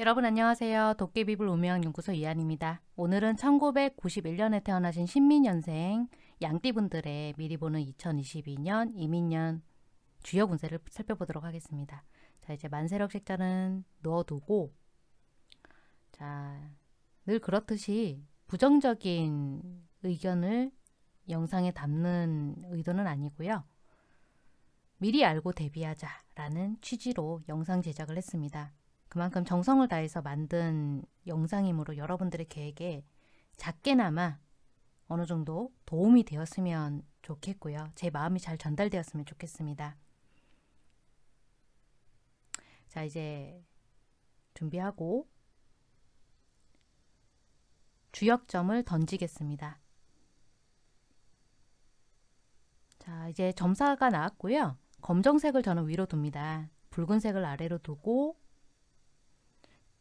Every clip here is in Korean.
여러분 안녕하세요. 도깨비불 우명연구소 이한입니다. 오늘은 1991년에 태어나신 신민년생 양띠분들의 미리 보는 2022년 이민년 주요 운세를 살펴보도록 하겠습니다. 자 이제 만세력 색자는 넣어두고 자늘 그렇듯이 부정적인 의견을 영상에 담는 의도는 아니고요. 미리 알고 대비하자 라는 취지로 영상 제작을 했습니다. 그만큼 정성을 다해서 만든 영상이므로 여러분들의 계획에 작게나마 어느 정도 도움이 되었으면 좋겠고요. 제 마음이 잘 전달되었으면 좋겠습니다. 자 이제 준비하고 주역점을 던지겠습니다. 자 이제 점사가 나왔고요. 검정색을 저는 위로 둡니다. 붉은색을 아래로 두고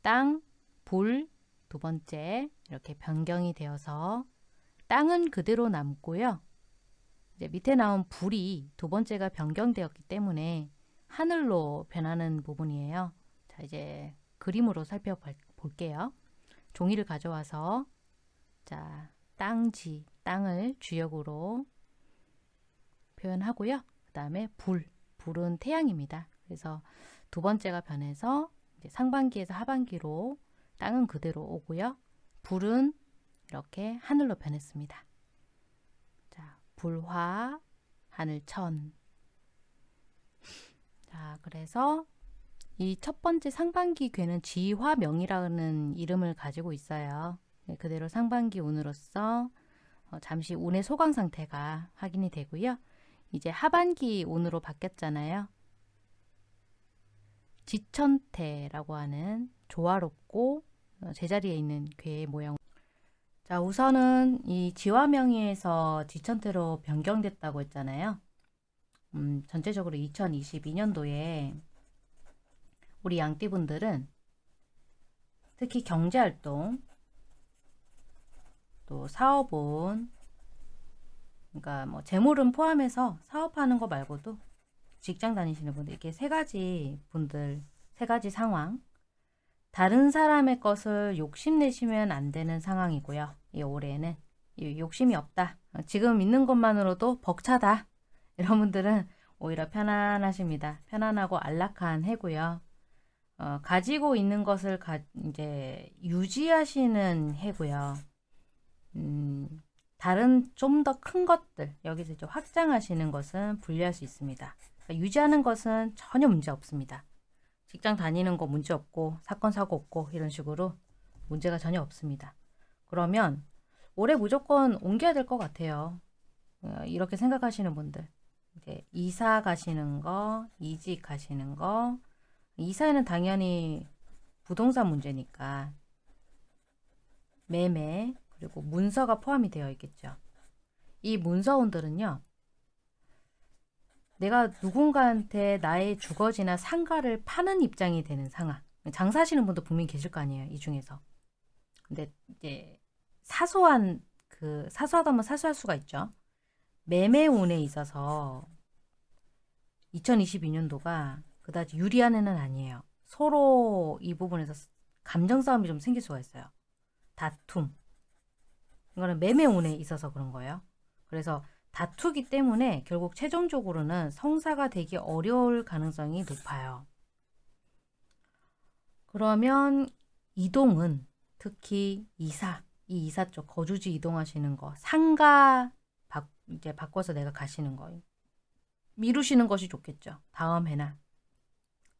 땅, 불, 두 번째 이렇게 변경이 되어서 땅은 그대로 남고요. 이제 밑에 나온 불이 두 번째가 변경되었기 때문에 하늘로 변하는 부분이에요. 자 이제 그림으로 살펴볼게요. 종이를 가져와서 자 땅지, 땅을 주역으로 표현하고요. 그 다음에 불, 불은 태양입니다. 그래서 두 번째가 변해서 상반기에서 하반기로 땅은 그대로 오고요. 불은 이렇게 하늘로 변했습니다. 자, 불화, 하늘천. 자, 그래서 이 첫 번째 상반기 괴는 지화명이라는 이름을 가지고 있어요. 네, 그대로 상반기 운으로서 어, 잠시 운의 소강 상태가 확인이 되고요. 이제 하반기 운으로 바뀌었잖아요. 지천태라고 하는 조화롭고 어, 제자리에 있는 괴의 모형 자 우선은 이 지화명의에서 지천태로 변경됐다고 했잖아요. 음, 전체적으로 2022년도에 우리 양띠분들은 특히 경제활동 또 사업은 그러니까 뭐 재물은 포함해서 사업하는 거 말고도 직장 다니시는 분들 이렇게 세 가지 분들 세 가지 상황 다른 사람의 것을 욕심내시면 안 되는 상황이고요. 이 올해는 욕심이 없다. 지금 있는 것만으로도 벅차다. 이런 분들은 오히려 편안하십니다. 편안하고 안락한 해고요. 어, 가지고 있는 것을 가, 이제 유지하시는 해고요. 음, 다른 좀 더 큰 것들 여기서 이제 확장하시는 것은 분리할 수 있습니다. 그러니까 유지하는 것은 전혀 문제 없습니다. 직장 다니는 거 문제 없고 사건 사고 없고 이런 식으로 문제가 전혀 없습니다. 그러면 올해 무조건 옮겨야 될 것 같아요. 어, 이렇게 생각하시는 분들 이제 이사 가시는 거, 이직 가시는 거 이사에는 당연히 부동산 문제니까 매매 그리고 문서가 포함이 되어 있겠죠. 이 문서원들은요. 내가 누군가한테 나의 주거지나 상가를 파는 입장이 되는 상황. 장사하시는 분도 분명히 계실 거 아니에요. 이 중에서. 근데 이제 사소한 그 사소하다면 사소할 수가 있죠. 매매운에 있어서 2022년도가 그다지 유리한 해는 아니에요. 서로 이 부분에서 감정 싸움이 좀 생길 수가 있어요. 다툼. 이거는 매매운에 있어서 그런 거예요. 그래서 다투기 때문에 결국 최종적으로는 성사가 되기 어려울 가능성이 높아요. 그러면 이동은 특히 이사, 이 이사 쪽 거주지 이동하시는 거, 상가 바, 이제 바꿔서 내가 가시는 거 미루시는 것이 좋겠죠. 다음 해나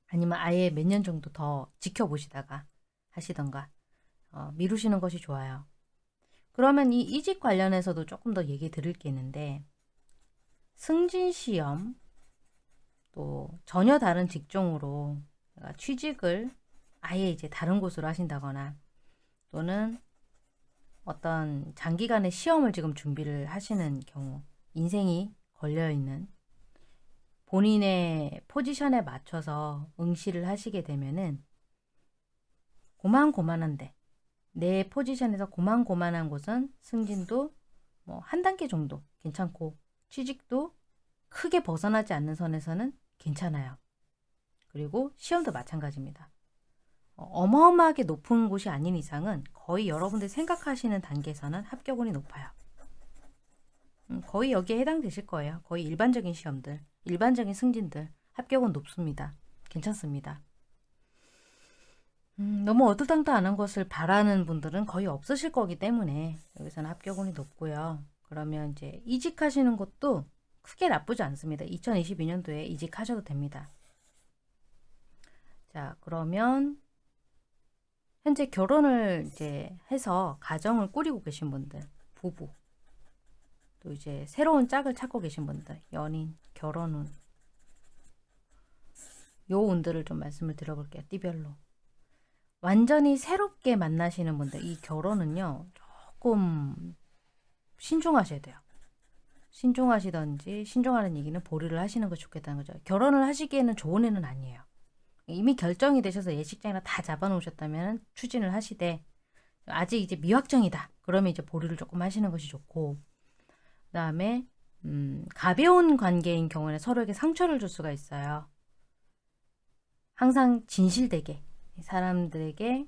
아니면 아예 몇 년 정도 더 지켜보시다가 하시던가 어, 미루시는 것이 좋아요. 그러면 이 이직 관련해서도 조금 더 얘기 드릴 게 있는데 승진시험 또 전혀 다른 직종으로 취직을 아예 이제 다른 곳으로 하신다거나 또는 어떤 장기간의 시험을 지금 준비를 하시는 경우 인생이 걸려있는 본인의 포지션에 맞춰서 응시를 하시게 되면은 고만고만한데 내 포지션에서 고만고만한 곳은 승진도 뭐 한 단계 정도 괜찮고 취직도 크게 벗어나지 않는 선에서는 괜찮아요. 그리고 시험도 마찬가지입니다. 어, 어마어마하게 높은 곳이 아닌 이상은 거의 여러분들이 생각하시는 단계에서는 합격운이 높아요. 음, 거의 여기에 해당되실 거예요. 거의 일반적인 시험들, 일반적인 승진들 합격은 높습니다. 괜찮습니다. 음, 너무 어두당다안한 것을 바라는 분들은 거의 없으실 거기 때문에 여기서는 합격 운이 높고요. 그러면 이제 이직하시는 것도 크게 나쁘지 않습니다. 2022년도에 이직하셔도 됩니다. 자, 그러면 현재 결혼을 이제 해서 가정을 꾸리고 계신 분들, 부부, 또 이제 새로운 짝을 찾고 계신 분들, 연인, 결혼운, 요 운들을 좀 말씀을 드려볼게요. 띠별로. 완전히 새롭게 만나시는 분들, 이 결혼은요, 조금 신중하셔야 돼요. 신중하시던지, 신중하는 얘기는 보류를 하시는 것이 좋겠다는 거죠. 결혼을 하시기에는 좋은 애는 아니에요. 이미 결정이 되셔서 예식장이나 다 잡아놓으셨다면 추진을 하시되, 아직 이제 미확정이다. 그러면 이제 보류를 조금 하시는 것이 좋고, 그 다음에, 음, 가벼운 관계인 경우에는 서로에게 상처를 줄 수가 있어요. 항상 진실되게, 사람들에게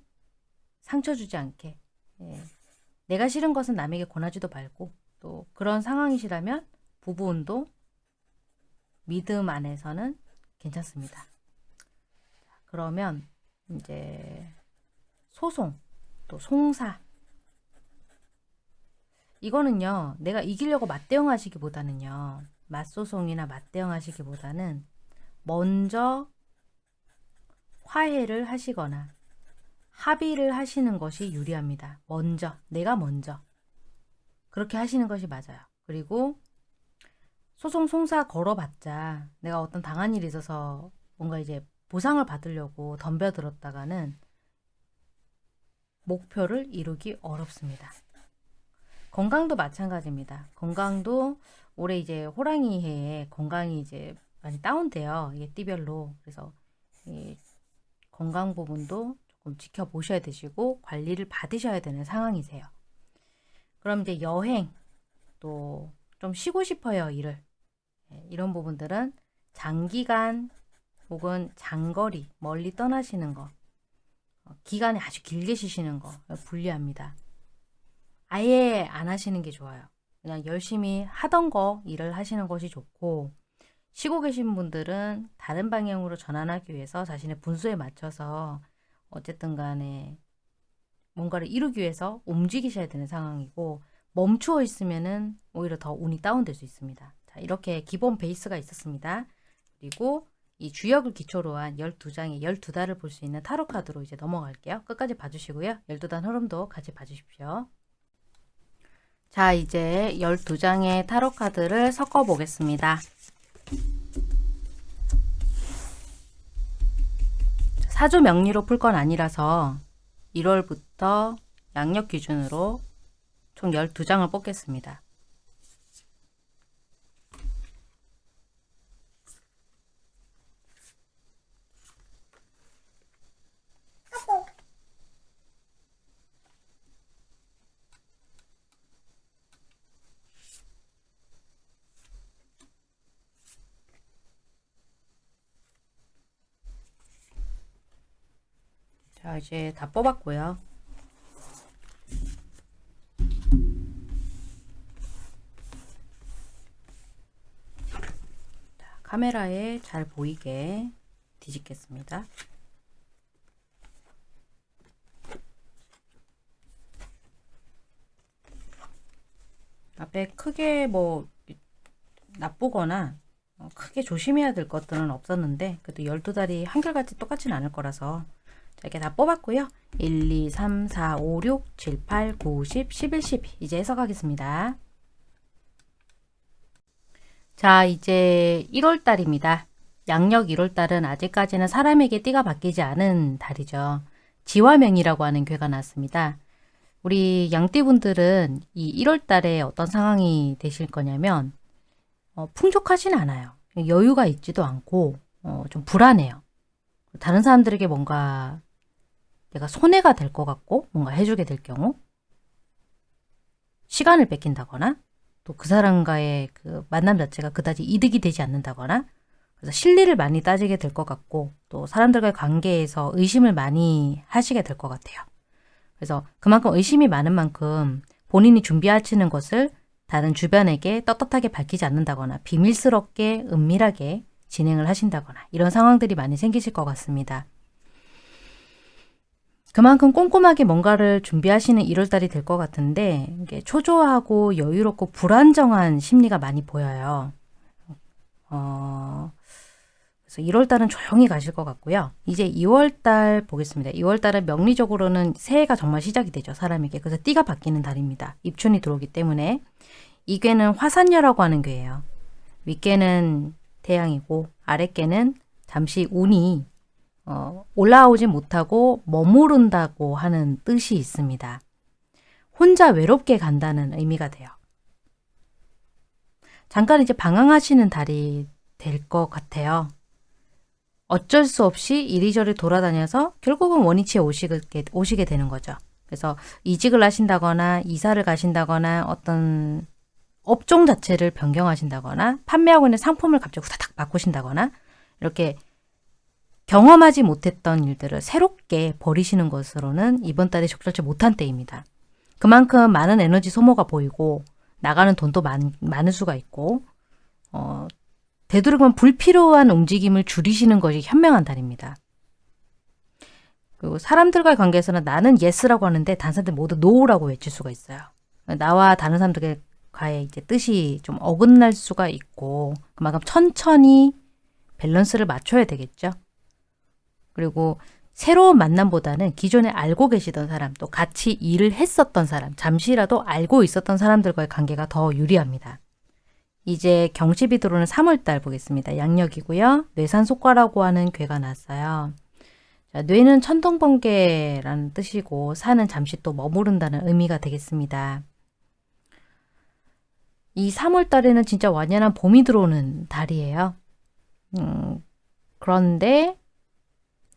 상처 주지 않게, 예. 내가 싫은 것은 남에게 권하지도 말고, 또 그런 상황이시라면 부부운도 믿음 안에서는 괜찮습니다. 그러면 이제 소송, 또 송사 이거는요. 내가 이기려고 맞대응 하시기보다는요. 맞소송이나 맞대응 하시기보다는 먼저 화해를 하시거나 합의를 하시는 것이 유리합니다. 먼저, 내가 먼저. 그렇게 하시는 것이 맞아요. 그리고 소송 송사 걸어봤자 내가 어떤 당한 일이 있어서 뭔가 이제 보상을 받으려고 덤벼들었다가는 목표를 이루기 어렵습니다. 건강도 마찬가지입니다. 건강도 올해 이제 호랑이 해에 건강이 이제 많이 다운돼요. 이게 띠별로. 그래서 건강 부분도 조금 지켜보셔야 되시고 관리를 받으셔야 되는 상황이세요. 그럼 이제 여행 또 좀 쉬고 싶어요 일을 예, 이런 부분들은 장기간 혹은 장거리 멀리 떠나시는 거 어, 기간이 아주 길게 쉬시는 거 불리합니다. 아예 안 하시는 게 좋아요. 그냥 열심히 하던 거 일을 하시는 것이 좋고 쉬고 계신 분들은 다른 방향으로 전환하기 위해서 자신의 분수에 맞춰서 어쨌든 간에 뭔가를 이루기 위해서 움직이셔야 되는 상황이고 멈추어 있으면은 오히려 더 운이 다운될 수 있습니다. 자, 이렇게 기본 베이스가 있었습니다. 그리고 이 주역을 기초로 한 12장의 12달을 볼 수 있는 타로 카드로 이제 넘어갈게요. 끝까지 봐주시고요. 12단 흐름도 같이 봐주십시오. 자, 이제 12장의 타로 카드를 섞어 보겠습니다. 사주 명리로 풀 건 아니라서 1월부터 양력 기준으로 총 12장을 뽑겠습니다. 자 이제 다 뽑았고요. 카메라에 잘 보이게 뒤집겠습니다. 앞에 크게 뭐 나쁘거나 어, 크게 조심해야 될 것들은 없었는데 그래도 12달이 한결같이 똑같진 않을 거라서 자, 이렇게 다 뽑았고요. 1, 2, 3, 4, 5, 6, 7, 8, 9, 10, 11, 12 이제 해석하겠습니다. 자 이제 1월달입니다. 양력 1월달은 아직까지는 사람에게 띠가 바뀌지 않은 달이죠. 지화명이라고 하는 괴가 났습니다. 우리 양띠분들은 이 1월달에 어떤 상황이 되실 거냐면 어, 풍족하진 않아요. 여유가 있지도 않고 어, 좀 불안해요. 다른 사람들에게 뭔가 내가 손해가 될 것 같고 뭔가 해주게 될 경우 시간을 뺏긴다거나 또 그 사람과의 그 만남 자체가 그다지 이득이 되지 않는다거나 그래서 실리를 많이 따지게 될 것 같고 또 사람들과의 관계에서 의심을 많이 하시게 될 것 같아요. 그래서 그만큼 의심이 많은 만큼 본인이 준비하시는 것을 다른 주변에게 떳떳하게 밝히지 않는다거나 비밀스럽게 은밀하게 진행을 하신다거나 이런 상황들이 많이 생기실 것 같습니다. 그만큼 꼼꼼하게 뭔가를 준비하시는 1월달이 될 것 같은데 초조하고 여유롭고 불안정한 심리가 많이 보여요. 어, 그래서 1월달은 조용히 가실 것 같고요. 이제 2월달 보겠습니다. 2월달은 명리적으로는 새해가 정말 시작이 되죠. 사람에게. 그래서 띠가 바뀌는 달입니다. 입춘이 들어오기 때문에 이 괴는 화산녀라고 하는 괴예요. 윗괴는 태양이고 아랫괴는 잠시 운이 어, 올라오지 못하고 머무른다고 하는 뜻이 있습니다. 혼자 외롭게 간다는 의미가 돼요. 잠깐 이제 방황하시는 달이 될 것 같아요. 어쩔 수 없이 이리저리 돌아다녀서 결국은 원위치에 오시게, 오시게 되는 거죠. 그래서 이직을 하신다거나 이사를 가신다거나 어떤 업종 자체를 변경하신다거나 판매하고 있는 상품을 갑자기 후다닥 바꾸신다거나 이렇게 경험하지 못했던 일들을 새롭게 버리시는 것으로는 이번 달에 적절치 못한 때입니다. 그만큼 많은 에너지 소모가 보이고 나가는 돈도 많, 많을 수가 있고 어, 되도록이면 불필요한 움직임을 줄이시는 것이 현명한 달입니다. 그리고 사람들과의 관계에서는 나는 yes라고 하는데 다른 사람들 모두 no라고 외칠 수가 있어요. 나와 다른 사람들과의 이제 뜻이 좀 어긋날 수가 있고 그만큼 천천히 밸런스를 맞춰야 되겠죠. 그리고 새로운 만남보다는 기존에 알고 계시던 사람, 또 같이 일을 했었던 사람, 잠시라도 알고 있었던 사람들과의 관계가 더 유리합니다. 이제 경칩이 들어오는 3월달 보겠습니다. 양력이고요. 뇌산소과라고 하는 괘가 났어요. 자, 뇌는 천둥번개라는 뜻이고 산은 잠시 또 머무른다는 의미가 되겠습니다. 이 3월달에는 진짜 완연한 봄이 들어오는 달이에요. 음, 그런데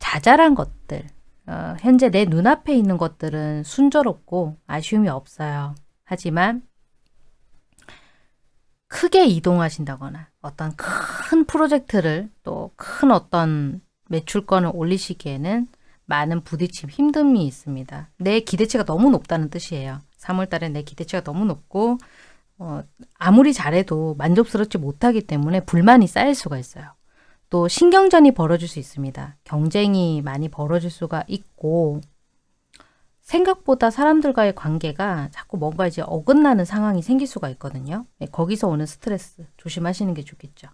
자잘한 것들, 어, 현재 내 눈앞에 있는 것들은 순조롭고 아쉬움이 없어요. 하지만 크게 이동하신다거나 어떤 큰 프로젝트를 또 큰 어떤 매출권을 올리시기에는 많은 부딪힘, 힘듦이 있습니다. 내 기대치가 너무 높다는 뜻이에요. 3월달에 내 기대치가 너무 높고 어, 아무리 잘해도 만족스럽지 못하기 때문에 불만이 쌓일 수가 있어요. 또 신경전이 벌어질 수 있습니다. 경쟁이 많이 벌어질 수가 있고 생각보다 사람들과의 관계가 자꾸 뭔가 이제 어긋나는 상황이 생길 수가 있거든요. 네, 거기서 오는 스트레스 조심하시는 게 좋겠죠.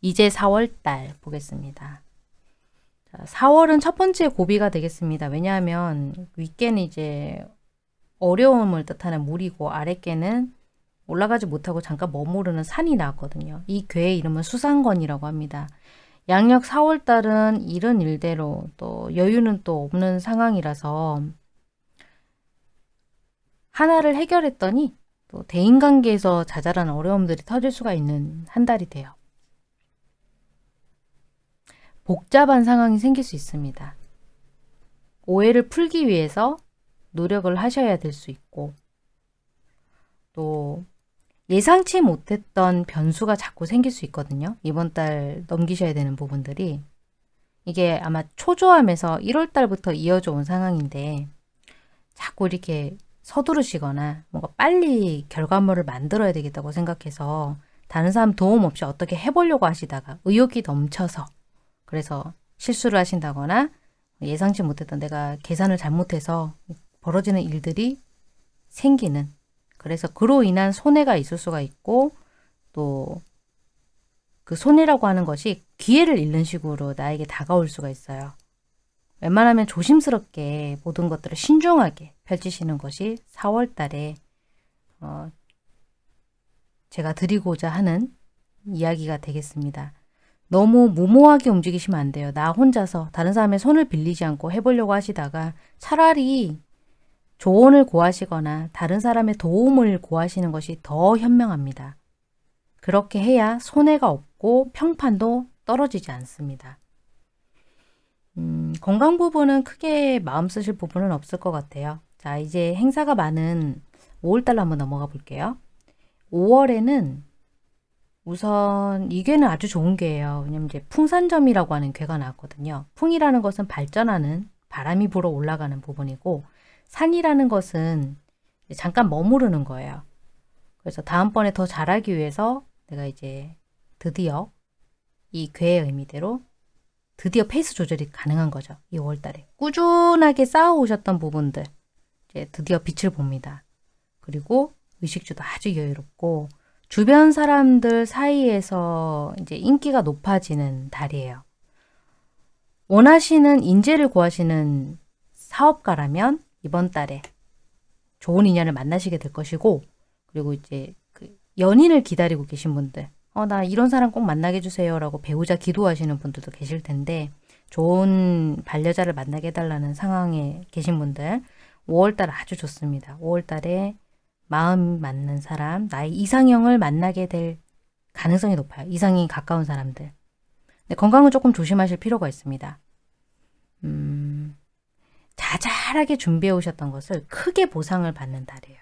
이제 4월달 보겠습니다. 자, 4월은 첫 번째 고비가 되겠습니다. 왜냐하면 윗개는 이제 어려움을 뜻하는 물이고 아랫개는 올라가지 못하고 잠깐 머무르는 산이 나왔거든요. 이 괴의 이름은 수상건이라고 합니다. 양력 4월달은 이런 일대로 또 여유는 또 없는 상황이라서 하나를 해결했더니 또 대인관계에서 자잘한 어려움들이 터질 수가 있는 한 달이 돼요. 복잡한 상황이 생길 수 있습니다. 오해를 풀기 위해서 노력을 하셔야 될 수 있고 또 예상치 못했던 변수가 자꾸 생길 수 있거든요. 이번 달 넘기셔야 되는 부분들이 이게 아마 초조함에서 1월 달부터 이어져 온 상황인데 자꾸 이렇게 서두르시거나 뭔가 빨리 결과물을 만들어야 되겠다고 생각해서 다른 사람 도움 없이 어떻게 해보려고 하시다가 의욕이 넘쳐서 그래서 실수를 하신다거나 예상치 못했던 내가 계산을 잘못해서 벌어지는 일들이 생기는 그래서 그로 인한 손해가 있을 수가 있고 또 그 손해라고 하는 것이 기회를 잃는 식으로 나에게 다가올 수가 있어요. 웬만하면 조심스럽게 모든 것들을 신중하게 펼치시는 것이 4월 달에 어 제가 드리고자 하는 이야기가 되겠습니다. 너무 무모하게 움직이시면 안 돼요. 나 혼자서 다른 사람의 손을 빌리지 않고 해보려고 하시다가 차라리 조언을 구하시거나 다른 사람의 도움을 구하시는 것이 더 현명합니다. 그렇게 해야 손해가 없고 평판도 떨어지지 않습니다. 음, 건강 부분은 크게 마음 쓰실 부분은 없을 것 같아요. 자, 이제 행사가 많은 5월달로 한번 넘어가 볼게요. 5월에는 우선 이 괴는 아주 좋은 괴예요. 왜냐면 이제 풍산점이라고 하는 괴가 나왔거든요. 풍이라는 것은 발전하는 바람이 불어 올라가는 부분이고 산이라는 것은 잠깐 머무르는 거예요. 그래서 다음번에 더 잘하기 위해서 내가 이제 드디어 이 괘의 의미대로 드디어 페이스 조절이 가능한 거죠. 이 5월달에. 꾸준하게 쌓아오셨던 부분들 이제 드디어 빛을 봅니다. 그리고 의식주도 아주 여유롭고 주변 사람들 사이에서 이제 인기가 높아지는 달이에요. 원하시는 인재를 구하시는 사업가라면 이번 달에 좋은 인연을 만나시게 될 것이고 그리고 이제 그 연인을 기다리고 계신 분들 어, 나 이런 사람 꼭 만나게 해주세요 라고 배우자 기도하시는 분들도 계실 텐데 좋은 반려자를 만나게 해달라는 상황에 계신 분들 5월달 아주 좋습니다. 5월달에 마음 맞는 사람, 나의 이상형을 만나게 될 가능성이 높아요. 이상이 가까운 사람들. 근데 건강은 조금 조심하실 필요가 있습니다. 음, 자잘하게 준비해 오셨던 것을 크게 보상을 받는 달이에요.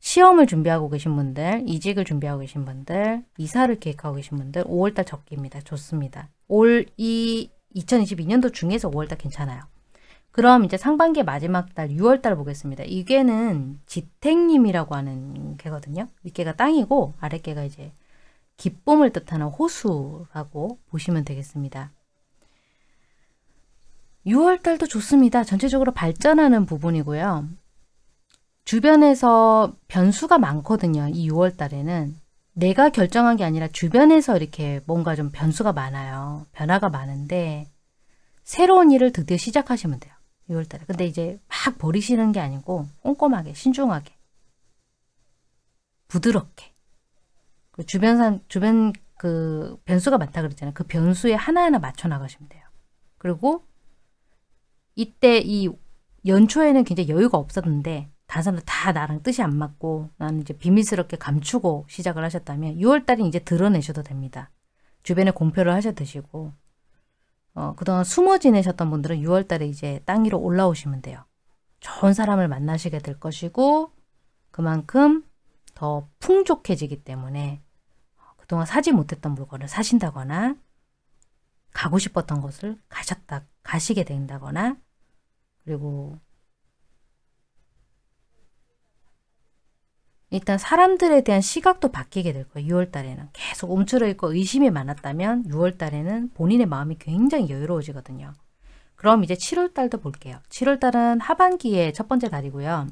시험을 준비하고 계신 분들, 이직을 준비하고 계신 분들, 이사를 계획하고 계신 분들 5월달 적기입니다. 좋습니다. 올 이 2022년도 중에서 5월달 괜찮아요. 그럼 이제 상반기 마지막 달 6월달 보겠습니다. 이 개는 지택님이라고 하는 개거든요. 윗개가 땅이고 아랫개가 이제 기쁨을 뜻하는 호수라고 보시면 되겠습니다. 6월달도 좋습니다. 전체적으로 발전하는 부분이고요. 주변에서 변수가 많거든요. 이 6월 달에는. 내가 결정한 게 아니라 주변에서 이렇게 뭔가 좀 변수가 많아요. 변화가 많은데 새로운 일을 드디어 시작하시면 돼요. 6월 달에. 근데 이제 막 버리시는 게 아니고 꼼꼼하게, 신중하게, 부드럽게. 그 주변 산, 주변 그 변수가 많다 그랬잖아요. 그 변수에 하나하나 맞춰 나가시면 돼요. 그리고 이때 이 연초에는 굉장히 여유가 없었는데 다른 사람들 다 나랑 뜻이 안 맞고 나는 이제 비밀스럽게 감추고 시작을 하셨다면 6월달에 이제 드러내셔도 됩니다. 주변에 공표를 하셔 드시고 어, 그동안 숨어 지내셨던 분들은 6월달에 이제 땅 위로 올라오시면 돼요. 좋은 사람을 만나시게 될 것이고 그만큼 더 풍족해지기 때문에 그동안 사지 못했던 물건을 사신다거나 가고 싶었던 곳을 가셨다 가시게 된다거나 그리고 일단 사람들에 대한 시각도 바뀌게 될 거예요. 6월 달에는. 계속 움츠러 있고 의심이 많았다면 6월 달에는 본인의 마음이 굉장히 여유로워지거든요. 그럼 이제 7월 달도 볼게요. 7월 달은 하반기의 첫 번째 달이고요.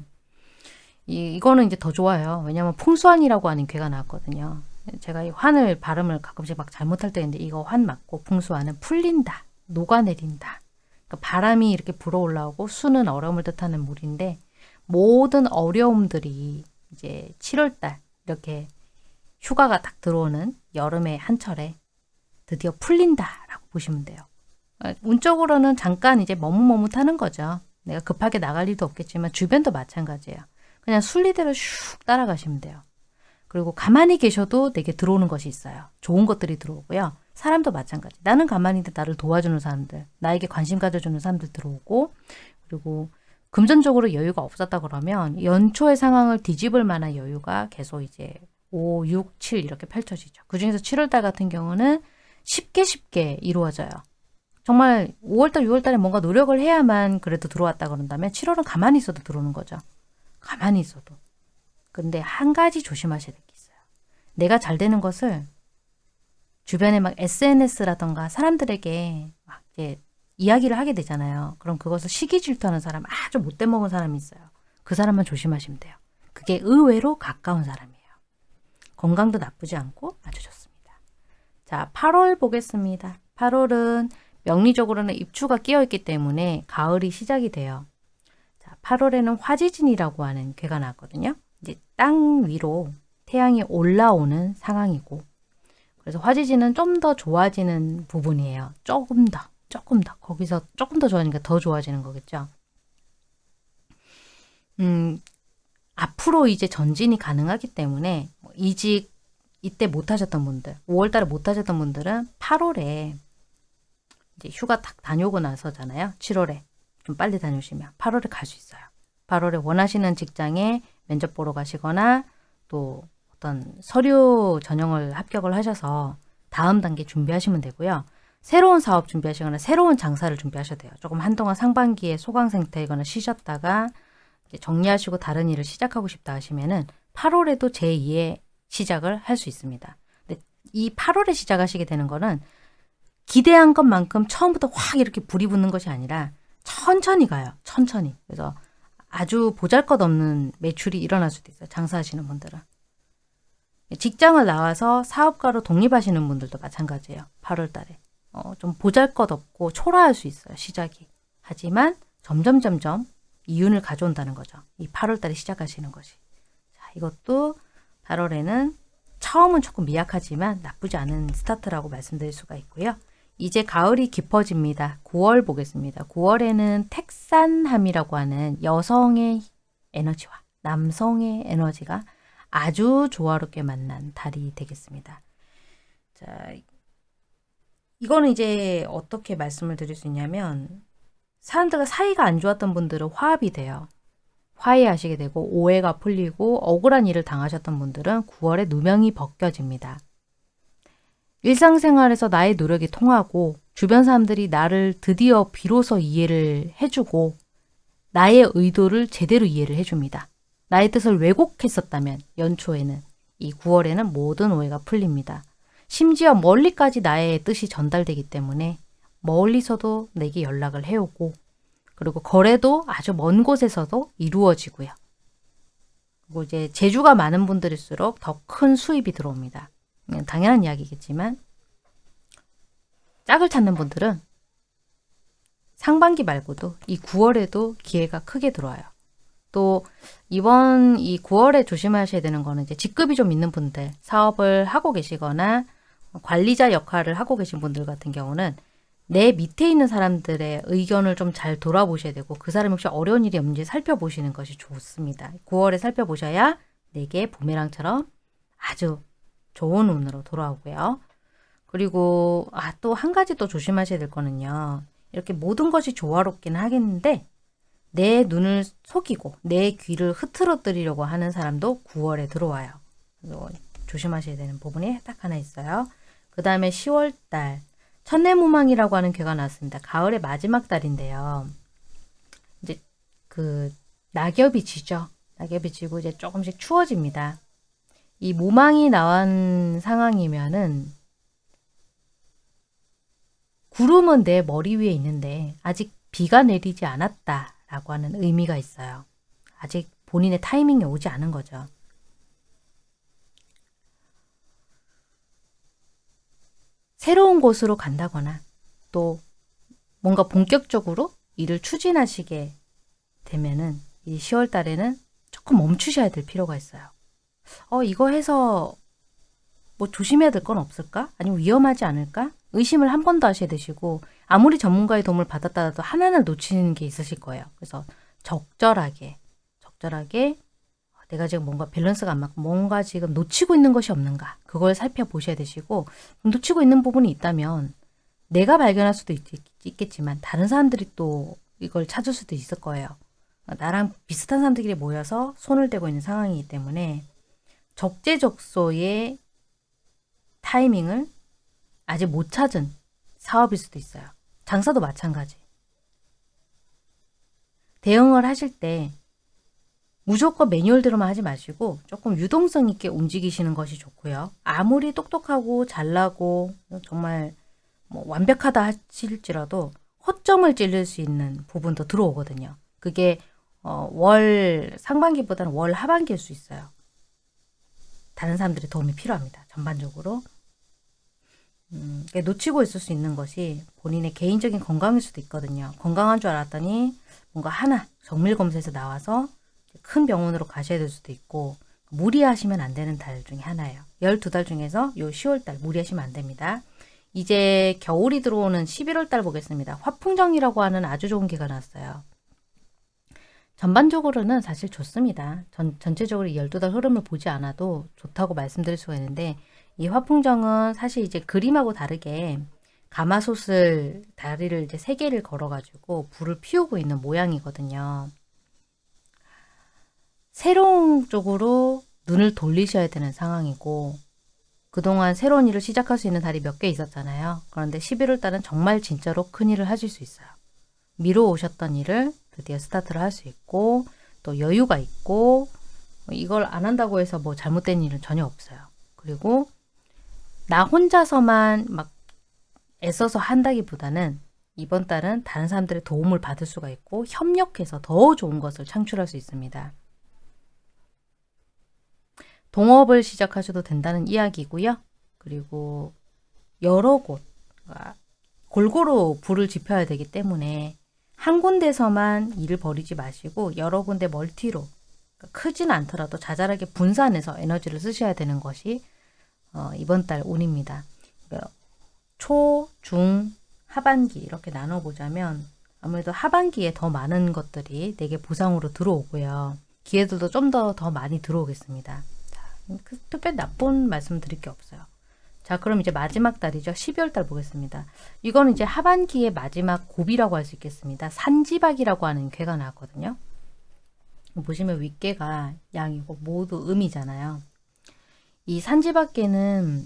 이, 이거는 이제 더 좋아요. 왜냐면 풍수환이라고 하는 괴가 나왔거든요. 제가 이 환을 발음을 가끔씩 막 잘못할 때 있는데 이거 환 맞고 풍수환은 풀린다. 녹아내린다. 그러니까 바람이 이렇게 불어올라오고 수는 얼음을 뜻하는 물인데 모든 어려움들이 이제 7월달 이렇게 휴가가 딱 들어오는 여름의 한철에 드디어 풀린다라고 보시면 돼요. 아, 운적으로는 잠깐 이제 머뭇머뭇하는 거죠. 내가 급하게 나갈 일도 없겠지만 주변도 마찬가지예요. 그냥 순리대로 슉 따라가시면 돼요. 그리고 가만히 계셔도 내게 들어오는 것이 있어요. 좋은 것들이 들어오고요. 사람도 마찬가지. 나는 가만히 있는데 나를 도와주는 사람들, 나에게 관심 가져주는 사람들 들어오고 그리고 금전적으로 여유가 없었다 그러면 연초의 상황을 뒤집을 만한 여유가 계속 이제 5, 6, 7 이렇게 펼쳐지죠. 그 중에서 7월달 같은 경우는 쉽게 쉽게 이루어져요. 정말 5월달, 6월달에 뭔가 노력을 해야만 그래도 들어왔다 그런다면 7월은 가만히 있어도 들어오는 거죠. 가만히 있어도. 근데 한 가지 조심하셔야 될 게 있어요. 내가 잘 되는 것을 주변에 막 SNS라던가 사람들에게 막 이제 이야기를 하게 되잖아요. 그럼 그것을 시기 질투하는 사람, 아주 못돼 먹은 사람이 있어요. 그 사람만 조심하시면 돼요. 그게 의외로 가까운 사람이에요. 건강도 나쁘지 않고 아주 좋습니다. 자, 8월 보겠습니다. 8월은 명리적으로는 입추가 끼어있기 때문에 가을이 시작이 돼요. 자, 8월에는 화지진이라고 하는 괴가 나왔거든요. 이제 땅 위로 태양이 올라오는 상황이고 그래서 화지진은 좀더 좋아지는 부분이에요. 조금 더. 조금 더 거기서 조금 더 좋아지니까 더 좋아지는 거겠죠. 음, 앞으로 이제 전진이 가능하기 때문에 뭐 이직 이때 못 하셨던 분들, 5월달에 못 하셨던 분들은 8월에 이제 휴가 딱 다녀오고 나서잖아요. 7월에 좀 빨리 다녀오시면 8월에 갈 수 있어요. 8월에 원하시는 직장에 면접 보러 가시거나 또 어떤 서류 전형을 합격을 하셔서 다음 단계 준비하시면 되고요. 새로운 사업 준비하시거나 새로운 장사를 준비하셔도 돼요. 조금 한동안 상반기에 소강 상태이거나 쉬셨다가 정리하시고 다른 일을 시작하고 싶다 하시면은 8월에도 제2의 시작을 할 수 있습니다. 근데 이 8월에 시작하시게 되는 거는 기대한 것만큼 처음부터 확 이렇게 불이 붙는 것이 아니라 천천히 가요. 천천히. 그래서 아주 보잘것없는 매출이 일어날 수도 있어요. 장사하시는 분들은. 직장을 나와서 사업가로 독립하시는 분들도 마찬가지예요. 8월 달에. 어, 좀 보잘것없고 초라할 수 있어요. 시작이. 하지만 점점 점점 이윤을 가져온다는 거죠. 이 8월 달에 시작하시는 것이. 자, 이것도 8월에는 처음은 조금 미약하지만 나쁘지 않은 스타트라고 말씀드릴 수가 있고요. 이제 가을이 깊어집니다. 9월 보겠습니다. 9월에는 택산함이라고 하는 여성의 에너지와 남성의 에너지가 아주 조화롭게 만난 달이 되겠습니다. 자, 이거는 이제 어떻게 말씀을 드릴 수 있냐면 사람들과 사이가 안 좋았던 분들은 화합이 돼요. 화해하시게 되고 오해가 풀리고 억울한 일을 당하셨던 분들은 9월에 누명이 벗겨집니다. 일상생활에서 나의 노력이 통하고 주변 사람들이 나를 드디어 비로소 이해를 해주고 나의 의도를 제대로 이해를 해줍니다. 나의 뜻을 왜곡했었다면 연초에는 이 9월에는 모든 오해가 풀립니다. 심지어 멀리까지 나의 뜻이 전달되기 때문에 멀리서도 내게 연락을 해오고 그리고 거래도 아주 먼 곳에서도 이루어지고요. 그리고 이제 재주가 많은 분들일수록 더 큰 수입이 들어옵니다. 당연한 이야기겠지만 짝을 찾는 분들은 상반기 말고도 이 9월에도 기회가 크게 들어와요. 또 이번 이 9월에 조심하셔야 되는 거는 이제 직급이 좀 있는 분들, 사업을 하고 계시거나 관리자 역할을 하고 계신 분들 같은 경우는 내 밑에 있는 사람들의 의견을 좀 잘 돌아보셔야 되고 그 사람이 혹시 어려운 일이 없는지 살펴보시는 것이 좋습니다. 9월에 살펴보셔야 내게 부메랑처럼 아주 좋은 운으로 돌아오고요. 그리고 아, 또 한 가지 또 조심하셔야 될 거는요. 이렇게 모든 것이 조화롭긴 하겠는데 내 눈을 속이고 내 귀를 흐트러뜨리려고 하는 사람도 9월에 들어와요. 조심하셔야 되는 부분이 딱 하나 있어요. 그 다음에 10월달 천내무망이라고 하는 괴가 나왔습니다. 가을의 마지막 달인데요. 이제 그 낙엽이 지죠. 낙엽이 지고 이제 조금씩 추워집니다. 이 무망이 나온 상황이면은 구름은 내 머리 위에 있는데 아직 비가 내리지 않았다 라고 하는 의미가 있어요. 아직 본인의 타이밍이 오지 않은 거죠. 새로운 곳으로 간다거나 또 뭔가 본격적으로 일을 추진하시게 되면은 이 10월 달에는 조금 멈추셔야 될 필요가 있어요. 어, 이거 해서 뭐 조심해야 될 건 없을까? 아니면 위험하지 않을까? 의심을 한 번 더 하셔야 되시고 아무리 전문가의 도움을 받았다도 하나는 놓치는 게 있으실 거예요. 그래서 적절하게 적절하게 내가 지금 뭔가 밸런스가 안 맞고 뭔가 지금 놓치고 있는 것이 없는가 그걸 살펴보셔야 되시고 놓치고 있는 부분이 있다면 내가 발견할 수도 있, 겠지만 다른 사람들이 또 이걸 찾을 수도 있을 거예요. 나랑 비슷한 사람들끼리 모여서 손을 대고 있는 상황이기 때문에 적재적소의 타이밍을 아직 못 찾은 사업일 수도 있어요. 장사도 마찬가지. 대응을 하실 때 무조건 매뉴얼대로만 하지 마시고 조금 유동성 있게 움직이시는 것이 좋고요. 아무리 똑똑하고 잘나고 정말 뭐 완벽하다 하실지라도 허점을 찔릴 수 있는 부분도 들어오거든요. 그게 어, 월 상반기보다는 월 하반기일 수 있어요. 다른 사람들의 도움이 필요합니다. 전반적으로. 음, 놓치고 있을 수 있는 것이 본인의 개인적인 건강일 수도 있거든요. 건강한 줄 알았더니 뭔가 하나 정밀 검사에서 나와서 큰 병원으로 가셔야 될 수도 있고 무리하시면 안 되는 달 중에 하나예요. 12달 중에서 요 10월달 무리하시면 안 됩니다. 이제 겨울이 들어오는 11월달 보겠습니다. 화풍정이라고 하는 아주 좋은 기가 났어요. 전반적으로는 사실 좋습니다. 전, 전체적으로 12달 흐름을 보지 않아도 좋다고 말씀드릴 수가 있는데 이 화풍정은 사실 이제 그림하고 다르게 가마솥을 다리를 이제 세 개를 걸어가지고 불을 피우고 있는 모양이거든요. 새로운 쪽으로 눈을 돌리셔야 되는 상황이고 그동안 새로운 일을 시작할 수 있는 달이 몇 개 있었잖아요. 그런데 11월 달은 정말 진짜로 큰 일을 하실 수 있어요. 미뤄오셨던 일을 드디어 스타트를 할 수 있고 또 여유가 있고 이걸 안 한다고 해서 뭐 잘못된 일은 전혀 없어요. 그리고 나 혼자서만 막 애써서 한다기보다는 이번 달은 다른 사람들의 도움을 받을 수가 있고 협력해서 더 좋은 것을 창출할 수 있습니다. 동업을 시작하셔도 된다는 이야기고요. 그리고 여러 곳 골고루 불을 지펴야 되기 때문에 한 군데서만 일을 벌이지 마시고 여러 군데 멀티로 그러니까 크진 않더라도 자잘하게 분산해서 에너지를 쓰셔야 되는 것이 어, 이번 달 운입니다. 그러니까 초, 중, 하반기 이렇게 나눠보자면 아무래도 하반기에 더 많은 것들이 내게 보상으로 들어오고요. 기회들도 좀 더더 많이 들어오겠습니다. 그, 특별히 나쁜 말씀 드릴 게 없어요. 자, 그럼 이제 마지막 달이죠. 12월 달 보겠습니다. 이거는 이제 하반기의 마지막 고비라고 할 수 있겠습니다. 산지박이라고 하는 괴가 나왔거든요. 보시면 윗괴가 양이고 모두 음이잖아요. 이 산지박괴는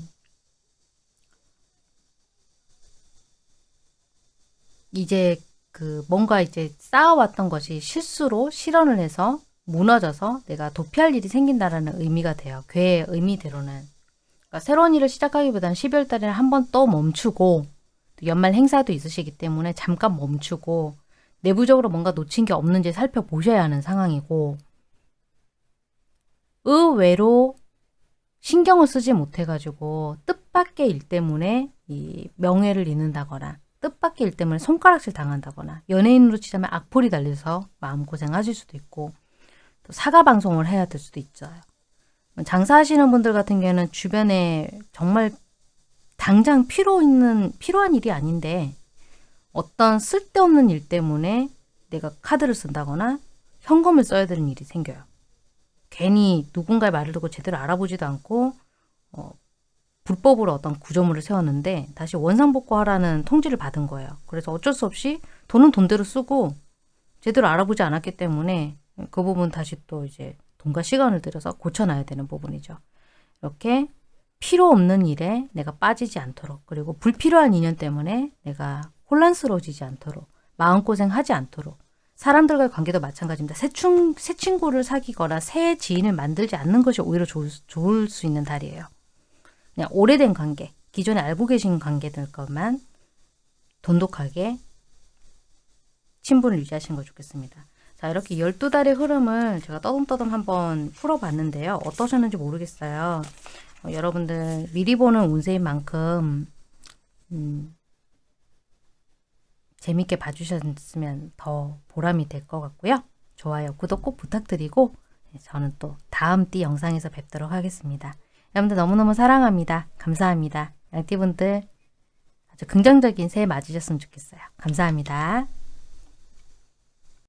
이제 그 뭔가 이제 쌓아왔던 것이 실수로 실현을 해서 무너져서 내가 도피할 일이 생긴다라는 의미가 돼요. 괴의 의미대로는. 그러니까 새로운 일을 시작하기보다는 12월 달에는 한번 또 멈추고 연말 행사도 있으시기 때문에 잠깐 멈추고 내부적으로 뭔가 놓친 게 없는지 살펴보셔야 하는 상황이고 의외로 신경을 쓰지 못해가지고 뜻밖의 일 때문에 이 명예를 잃는다거나 뜻밖의 일 때문에 손가락질 당한다거나 연예인으로 치자면 악플이 달려서 마음고생하실 수도 있고 또 사과 방송을 해야 될 수도 있어요. 장사하시는 분들 같은 경우는 주변에 정말 당장 필요 있는 필요한 일이 아닌데 어떤 쓸데없는 일 때문에 내가 카드를 쓴다거나 현금을 써야 되는 일이 생겨요. 괜히 누군가의 말을 듣고 제대로 알아보지도 않고 어, 불법으로 어떤 구조물을 세웠는데 다시 원상복구하라는 통지를 받은 거예요. 그래서 어쩔 수 없이 돈은 돈대로 쓰고 제대로 알아보지 않았기 때문에 그 부분 다시 또 이제 돈과 시간을 들여서 고쳐놔야 되는 부분이죠. 이렇게 필요 없는 일에 내가 빠지지 않도록 그리고 불필요한 인연 때문에 내가 혼란스러워지지 않도록 마음고생하지 않도록 사람들과의 관계도 마찬가지입니다. 새, 친, 새 친구를 사귀거나 새 지인을 만들지 않는 것이 오히려 좋을, 좋을 수 있는 달이에요. 그냥 오래된 관계, 기존에 알고 계신 관계들 것만 돈독하게 친분을 유지하시는 거 좋겠습니다. 자 이렇게 12달의 흐름을 제가 떠듬떠듬 한번 풀어봤는데요. 어떠셨는지 모르겠어요. 어, 여러분들 미리 보는 운세인 만큼 음, 재밌게 봐주셨으면 더 보람이 될 것 같고요. 좋아요, 구독 꼭 부탁드리고 네, 저는 또 다음 띠 영상에서 뵙도록 하겠습니다. 여러분들 너무너무 사랑합니다. 감사합니다. 양띠분들 아주 긍정적인 새해 맞으셨으면 좋겠어요. 감사합니다.